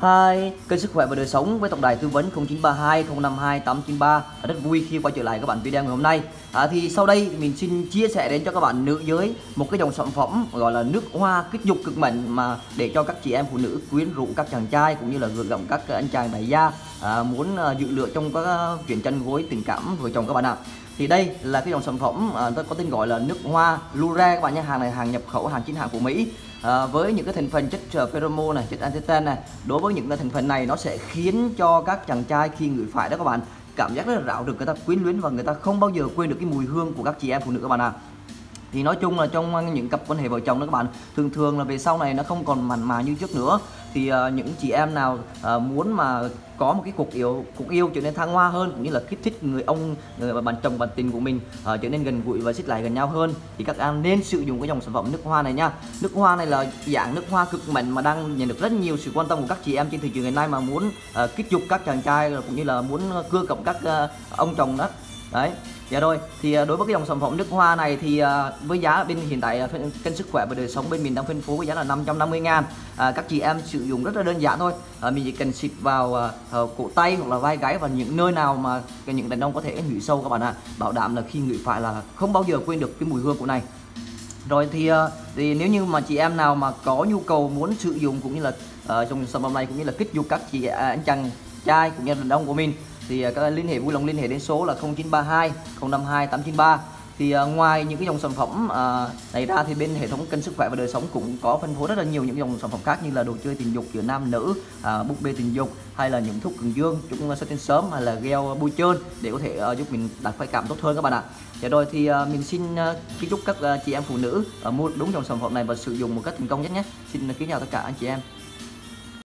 Hi, kênh sức khỏe và đời sống với tổng đài tư vấn 0932 052 893 rất vui khi quay trở lại các bạn video ngày hôm nay. À, thì sau đây mình xin chia sẻ đến cho các bạn nữ giới một cái dòng sản phẩm gọi là nước hoa kích dục cực mạnh mà để cho các chị em phụ nữ quyến rũ các chàng trai cũng như là gợi gắm các anh chàng đại gia à, muốn à, dự lựa trong các à, chuyện chân gối tình cảm vợ chồng các bạn ạ thì đây là cái dòng sản phẩm à, có tên gọi là nước hoa Lure các bạn nhé. Hàng này hàng nhập khẩu hàng chính hãng của Mỹ. À, với những cái thành phần chất uh, pheromone này chất antiten này đối với những cái thành phần này nó sẽ khiến cho các chàng trai khi ngửi phải đó các bạn cảm giác rất là rạo được người ta quyến luyến và người ta không bao giờ quên được cái mùi hương của các chị em phụ nữ các bạn ạ. à thì nói chung là trong những cặp quan hệ vợ chồng đó các bạn thường thường là về sau này nó không còn mặn mà như trước nữa. Thì uh, những chị em nào uh, muốn mà có một cái cuộc yêu cuộc yêu trở nên thăng hoa hơn cũng như là kích thích người ông người bạn chồng bạn tình của mình uh, trở nên gần gũi và xích lại gần nhau hơn thì các em nên sử dụng cái dòng sản phẩm nước hoa này nha. Nước hoa này là dạng nước hoa cực mạnh mà đang nhận được rất nhiều sự quan tâm của các chị em trên thị trường ngày nay mà muốn uh, kích dục các chàng trai cũng như là muốn cưa cộng các uh, ông chồng đó đấy Dạ rồi, thì à, đối với cái dòng sản phẩm nước hoa này thì à, với giá bên hiện tại à, kênh sức khỏe và đời sống bên mình đang phân phối với giá là 550 ngàn. À, Các chị em sử dụng rất là đơn giản thôi. À, Mình chỉ cần xịt vào à, ờ, cổ tay hoặc là vai gáy và những nơi nào mà những đàn ông có thể ngửi sâu các bạn ạ. À. Bảo đảm là khi ngửi phải là không bao giờ quên được cái mùi hương của này. Rồi thì thì nếu như mà chị em nào mà có nhu cầu muốn sử dụng cũng như là ờ, uh, trong sản phẩm này cũng như là kích dục các chị anh chàng trai cũng như là đàn ông của mình thì các các liên hệ vui lòng liên hệ đến số là 0932 052 893 thì uh, ngoài những cái dòng sản phẩm uh, này ra thì bên hệ thống kênh sức khỏe và đời sống cũng có phân phối rất là nhiều những dòng sản phẩm khác như là đồ chơi tình dục giữa nam nữ uh, búp bê tình dục hay là những thuốc cường dương. Chúng xuất tinh sớm hay là gel bôi trơn để có thể uh, giúp mình đạt khoái cảm tốt hơn các bạn ạ. Dạ rồi thì uh, mình xin uh, kính chúc các uh, chị em phụ nữ uh, mua đúng dòng sản phẩm này và sử dụng một cách thành công nhất nhé. Xin kính chào tất cả anh chị em.